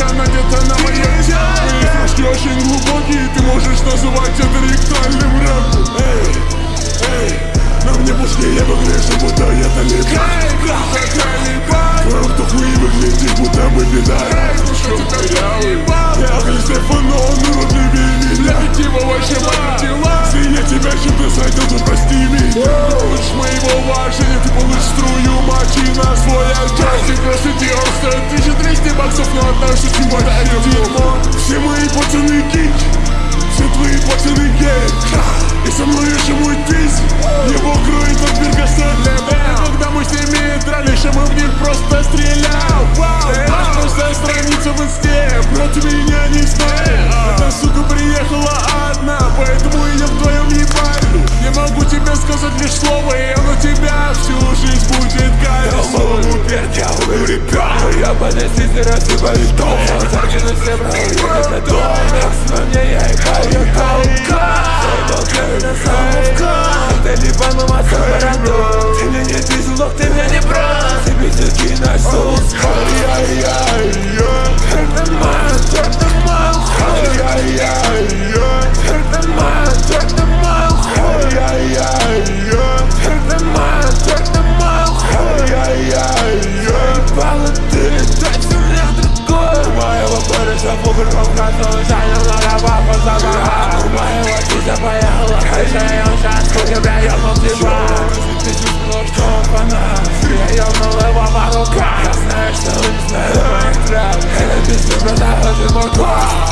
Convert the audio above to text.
Удача надета на мое тело Мои смешки очень глубокие Ты можешь называть это ректальным рэпом. Эй, эй Но мне пушки я выгляжу, будто это не Кровь то хуй выглядит, будто бы беда Чтоб корявый Я Христоф, но он уродливее меня. Типа вообще мои дела Если я тебя чем-то задел, то прости меня. Ты получишь моего уважения Ты получишь струю мочи на свой отчасти Красоте остатки 200 баксов на однажды ты подарил дерьмо Все мои пацаны кинчи, все твои пацаны гей И со мной еще мой тиз, его кроет от Бергаса Когда мы с ними дрались, а мы в них просто стрелял Вау, страница в инсте, против меня nepadėsys ir atsivaizduoju Atsargiai nusibrau, kad neduoju Nes namie jai ką juokauju на лава позабава У моего тиза поехала он сейчас хуй, бля, ёбнул тебя Ты чувствовал, что он фанат Я ёбнул его по рукам Я знаю, что вы не знаете моих трав Это про того, ты мой класс